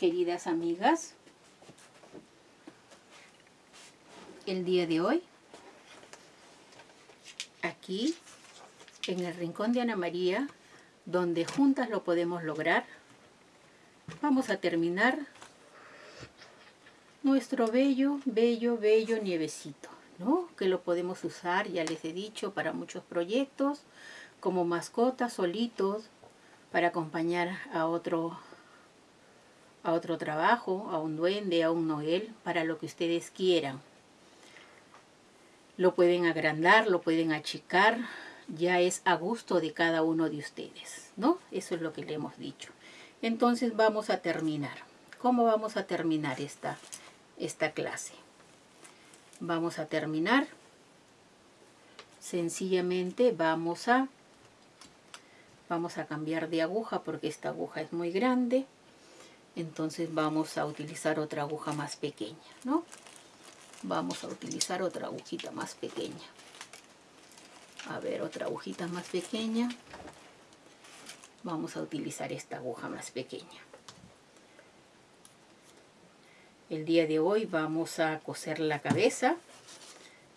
queridas amigas. El día de hoy, aquí, en el rincón de Ana María, donde juntas lo podemos lograr, vamos a terminar nuestro bello, bello, bello nievecito, ¿no? Que lo podemos usar, ya les he dicho, para muchos proyectos, como mascotas, solitos, para acompañar a otro a otro trabajo, a un duende, a un noel, para lo que ustedes quieran. Lo pueden agrandar, lo pueden achicar, ya es a gusto de cada uno de ustedes, ¿no? Eso es lo que le hemos dicho. Entonces vamos a terminar. ¿Cómo vamos a terminar esta, esta clase? Vamos a terminar. Sencillamente vamos a, vamos a cambiar de aguja porque esta aguja es muy grande entonces vamos a utilizar otra aguja más pequeña, ¿no? Vamos a utilizar otra agujita más pequeña. A ver, otra agujita más pequeña. Vamos a utilizar esta aguja más pequeña. El día de hoy vamos a coser la cabeza.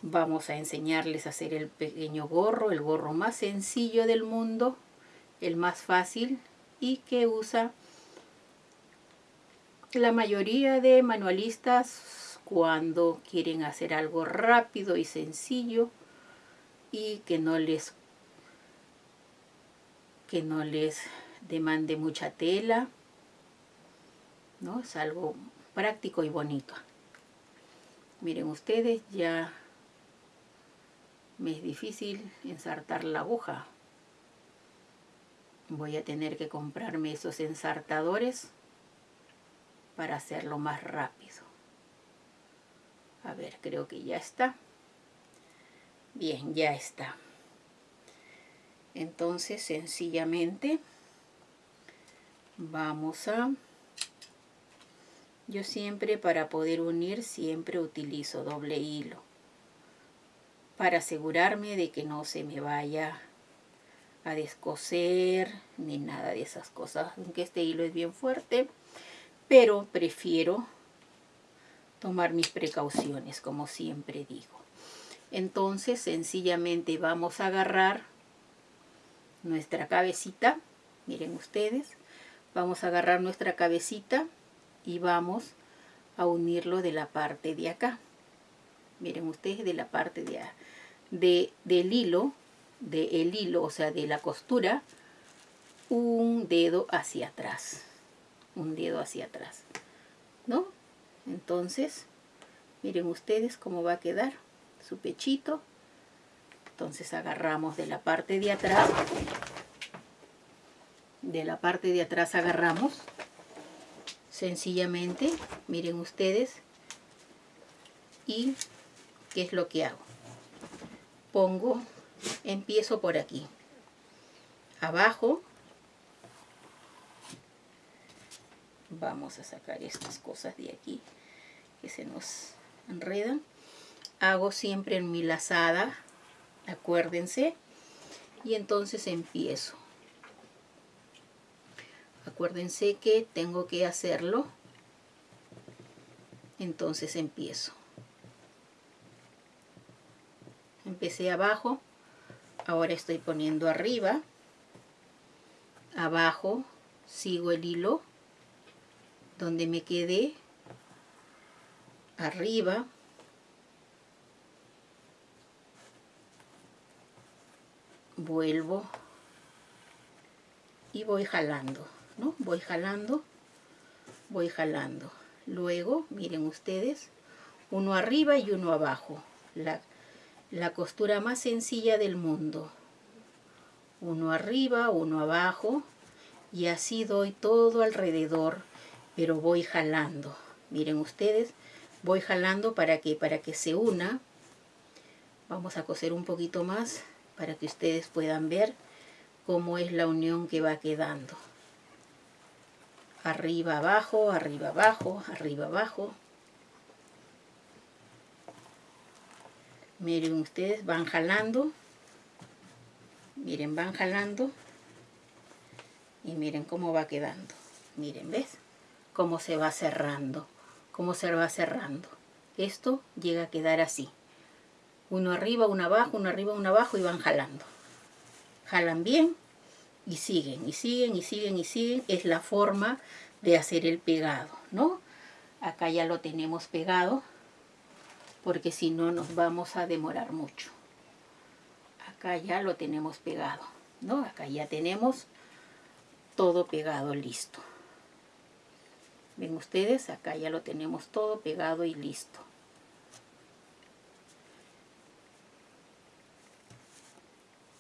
Vamos a enseñarles a hacer el pequeño gorro, el gorro más sencillo del mundo, el más fácil y que usa la mayoría de manualistas cuando quieren hacer algo rápido y sencillo y que no les que no les demande mucha tela ¿no? es algo práctico y bonito. Miren ustedes ya me es difícil ensartar la aguja. Voy a tener que comprarme esos ensartadores para hacerlo más rápido. A ver, creo que ya está. Bien, ya está. Entonces, sencillamente, vamos a... Yo siempre, para poder unir, siempre utilizo doble hilo. Para asegurarme de que no se me vaya a descoser, ni nada de esas cosas. Aunque este hilo es bien fuerte, pero prefiero tomar mis precauciones, como siempre digo. Entonces, sencillamente vamos a agarrar nuestra cabecita, miren ustedes, vamos a agarrar nuestra cabecita y vamos a unirlo de la parte de acá. Miren ustedes, de la parte de, de del hilo, del hilo, o sea, de la costura, un dedo hacia atrás un dedo hacia atrás, ¿no? Entonces, miren ustedes cómo va a quedar su pechito. Entonces agarramos de la parte de atrás, de la parte de atrás agarramos, sencillamente, miren ustedes, y ¿qué es lo que hago? Pongo, empiezo por aquí, abajo, vamos a sacar estas cosas de aquí que se nos enredan. Hago siempre en mi lazada acuérdense. Y entonces empiezo. Acuérdense que tengo que hacerlo. Entonces empiezo. Empecé abajo. Ahora estoy poniendo arriba. Abajo sigo el hilo donde me quedé arriba. Vuelvo. Y voy jalando ¿no? voy jalando voy jalando. Luego miren ustedes uno arriba y uno abajo. La, la costura más sencilla del mundo. Uno arriba, uno abajo. Y así doy todo alrededor pero voy jalando. Miren ustedes, voy jalando para que, para que se una. Vamos a coser un poquito más para que ustedes puedan ver cómo es la unión que va quedando. Arriba, abajo, arriba, abajo, arriba, abajo. Miren ustedes, van jalando. Miren, van jalando. Y miren cómo va quedando. Miren, ¿ves? Cómo se va cerrando, cómo se va cerrando. Esto llega a quedar así. Uno arriba, uno abajo, uno arriba, uno abajo y van jalando. Jalan bien y siguen, y siguen, y siguen, y siguen. Es la forma de hacer el pegado, ¿no? Acá ya lo tenemos pegado, porque si no nos vamos a demorar mucho. Acá ya lo tenemos pegado, ¿no? Acá ya tenemos todo pegado, listo. Ven ustedes, acá ya lo tenemos todo pegado y listo.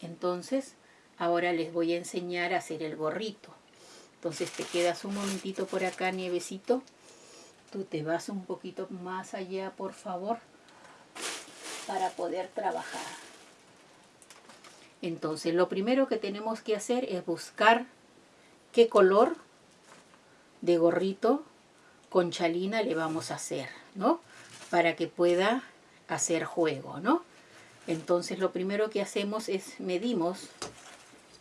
Entonces, ahora les voy a enseñar a hacer el gorrito. Entonces te quedas un momentito por acá, Nievecito. Tú te vas un poquito más allá, por favor, para poder trabajar. Entonces, lo primero que tenemos que hacer es buscar qué color de gorrito con chalina le vamos a hacer, ¿no? Para que pueda hacer juego, ¿no? Entonces lo primero que hacemos es medimos,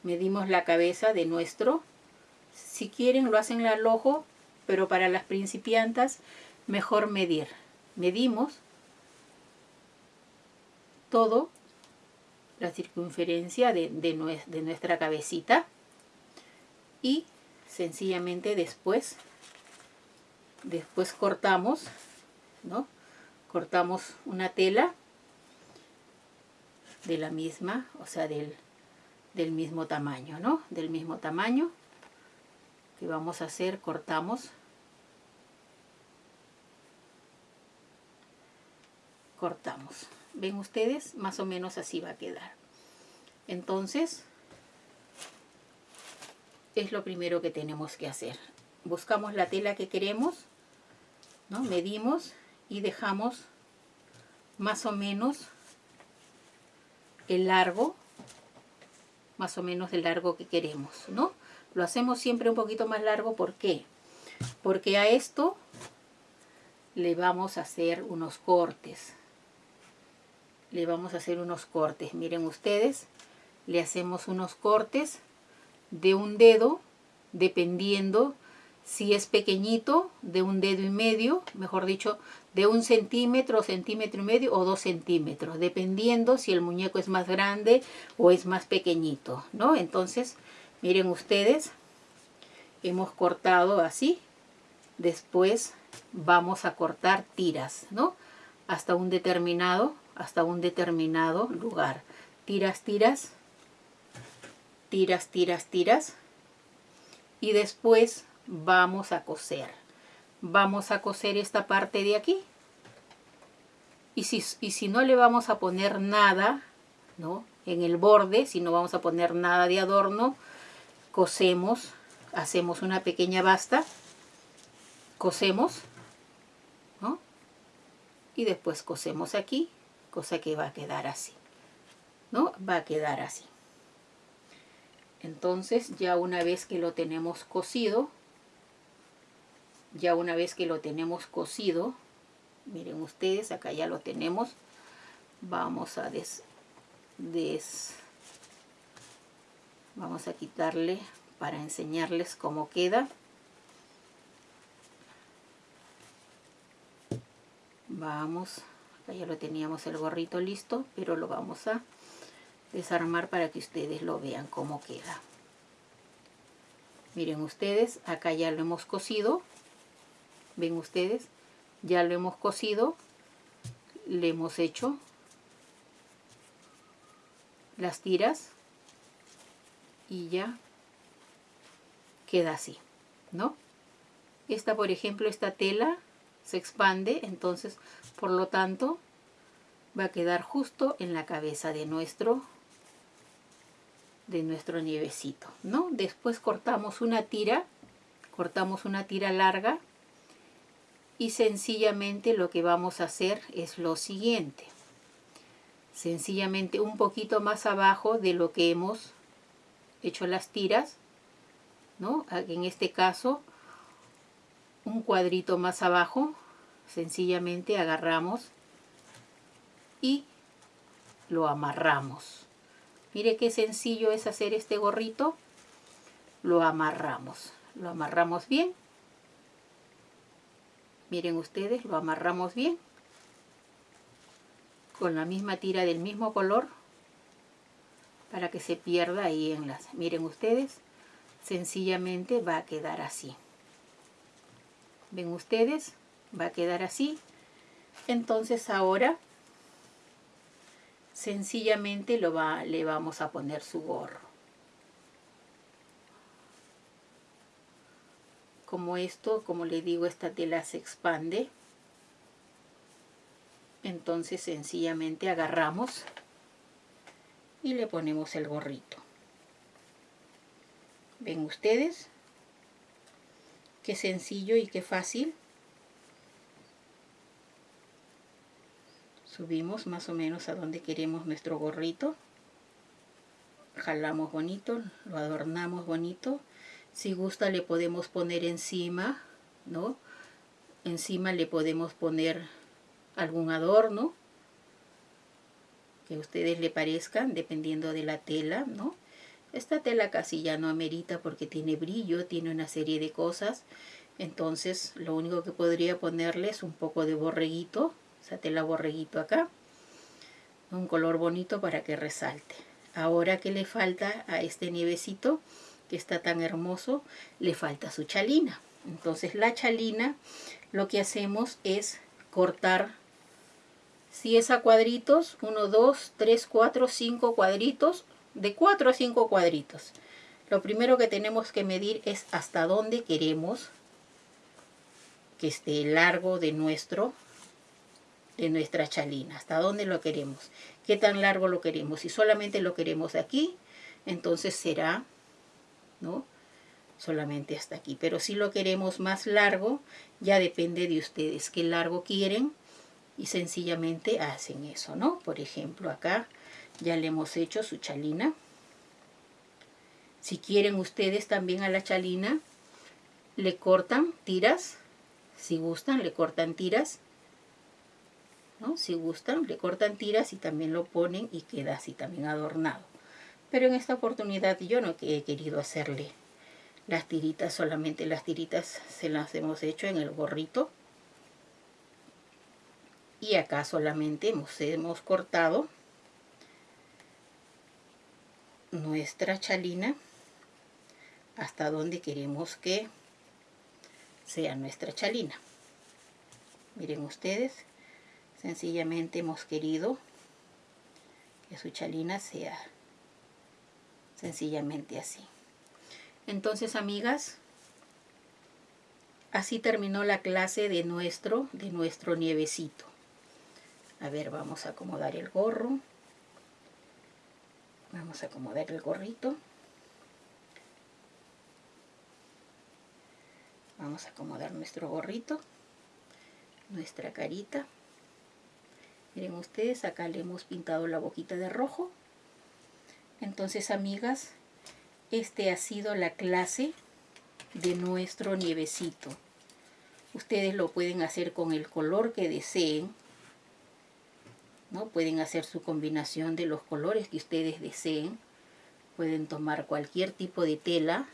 medimos la cabeza de nuestro, si quieren lo hacen al ojo, pero para las principiantas mejor medir. Medimos todo, la circunferencia de, de nuestra cabecita y sencillamente después después cortamos no cortamos una tela de la misma o sea del, del mismo tamaño no del mismo tamaño. Que vamos a hacer cortamos. Cortamos. Ven ustedes más o menos así va a quedar. Entonces es lo primero que tenemos que hacer. Buscamos la tela que queremos, ¿no? medimos y dejamos más o menos el largo, más o menos el largo que queremos, ¿no? Lo hacemos siempre un poquito más largo, ¿por qué? Porque a esto le vamos a hacer unos cortes. Le vamos a hacer unos cortes, miren ustedes, le hacemos unos cortes de un dedo, dependiendo si es pequeñito, de un dedo y medio, mejor dicho, de un centímetro, centímetro y medio o dos centímetros, dependiendo si el muñeco es más grande o es más pequeñito, ¿no? Entonces, miren ustedes, hemos cortado así, después vamos a cortar tiras, ¿no? Hasta un determinado, hasta un determinado lugar. Tiras, tiras, tiras, tiras, tiras. Y después vamos a coser. Vamos a coser esta parte de aquí. Y si, y si no le vamos a poner nada, ¿no? En el borde, si no vamos a poner nada de adorno, cosemos, hacemos una pequeña basta, cosemos, ¿no? Y después cosemos aquí, cosa que va a quedar así, ¿no? Va a quedar así. Entonces ya una vez que lo tenemos cocido, ya una vez que lo tenemos cocido, miren ustedes, acá ya lo tenemos, vamos a des, des vamos a quitarle para enseñarles cómo queda. Vamos, acá ya lo teníamos el gorrito listo, pero lo vamos a desarmar para que ustedes lo vean cómo queda. Miren ustedes, acá ya lo hemos cosido. Ven ustedes, ya lo hemos cosido. Le hemos hecho las tiras y ya queda así, ¿no? Esta, por ejemplo, esta tela se expande, entonces, por lo tanto, va a quedar justo en la cabeza de nuestro de nuestro nievecito, ¿no? Después cortamos una tira, cortamos una tira larga y sencillamente lo que vamos a hacer es lo siguiente. Sencillamente un poquito más abajo de lo que hemos hecho las tiras, ¿no? En este caso, un cuadrito más abajo, sencillamente agarramos y lo amarramos. Mire qué sencillo es hacer este gorrito. Lo amarramos. Lo amarramos bien. miren ustedes, lo amarramos bien con la misma tira del mismo color para que se pierda ahí en las... Miren ustedes, sencillamente va a quedar así. ¿Ven ustedes? Va a quedar así. Entonces ahora sencillamente lo va, le vamos a poner su gorro. Como esto, como le digo, esta tela se expande. Entonces sencillamente agarramos y le ponemos el gorrito. ¿Ven ustedes? Qué sencillo y qué fácil. Subimos más o menos a donde queremos nuestro gorrito. Jalamos bonito, lo adornamos bonito. Si gusta le podemos poner encima, ¿no? Encima le podemos poner algún adorno que a ustedes le parezcan, dependiendo de la tela, ¿no? Esta tela casi ya no amerita porque tiene brillo, tiene una serie de cosas. Entonces lo único que podría ponerle es un poco de borreguito, esa tela borreguito acá. Un color bonito para que resalte. Ahora que le falta a este nievecito, que está tan hermoso, le falta su chalina. Entonces la chalina lo que hacemos es cortar si es a cuadritos, 1, 2, 3, 4, 5 cuadritos, de 4 a 5 cuadritos. Lo primero que tenemos que medir es hasta dónde queremos que esté largo de nuestro de nuestra chalina, hasta dónde lo queremos, qué tan largo lo queremos. Si solamente lo queremos aquí, entonces será, ¿no? Solamente hasta aquí. Pero si lo queremos más largo, ya depende de ustedes qué largo quieren y sencillamente hacen eso, ¿no? Por ejemplo, acá ya le hemos hecho su chalina. Si quieren ustedes también a la chalina, le cortan tiras. Si gustan, le cortan tiras. Si gustan, le cortan tiras y también lo ponen y queda así también adornado. Pero en esta oportunidad yo no he querido hacerle las tiritas, solamente las tiritas se las hemos hecho en el gorrito. Y acá solamente hemos, hemos cortado nuestra chalina hasta donde queremos que sea nuestra chalina. Miren ustedes sencillamente hemos querido que su chalina sea sencillamente así entonces amigas así terminó la clase de nuestro de nuestro nievecito a ver, vamos a acomodar el gorro. Vamos a acomodar el gorrito. Vamos a acomodar nuestro gorrito, nuestra carita. Miren ustedes, acá le hemos pintado la boquita de rojo. Entonces, amigas, este ha sido la clase de nuestro nievecito. Ustedes lo pueden hacer con el color que deseen. ¿no? Pueden hacer su combinación de los colores que ustedes deseen. Pueden tomar cualquier tipo de tela.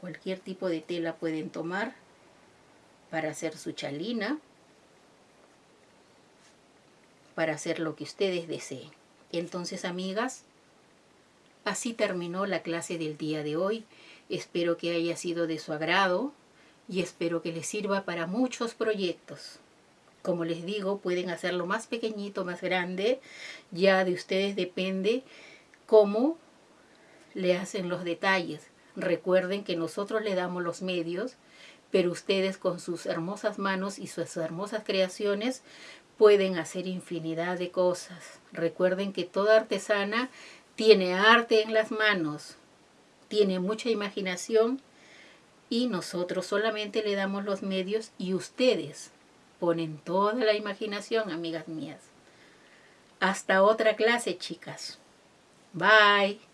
Cualquier tipo de tela pueden tomar para hacer su chalina. Para hacer lo que ustedes deseen. Entonces, amigas, así terminó la clase del día de hoy. Espero que haya sido de su agrado y espero que les sirva para muchos proyectos. Como les digo, pueden hacerlo más pequeñito, más grande. Ya de ustedes depende cómo le hacen los detalles. Recuerden que nosotros le damos los medios, pero ustedes con sus hermosas manos y sus hermosas creaciones pueden hacer infinidad de cosas. Recuerden que toda artesana tiene arte en las manos, tiene mucha imaginación y nosotros solamente le damos los medios y ustedes ponen toda la imaginación, amigas mías. Hasta otra clase, chicas. Bye.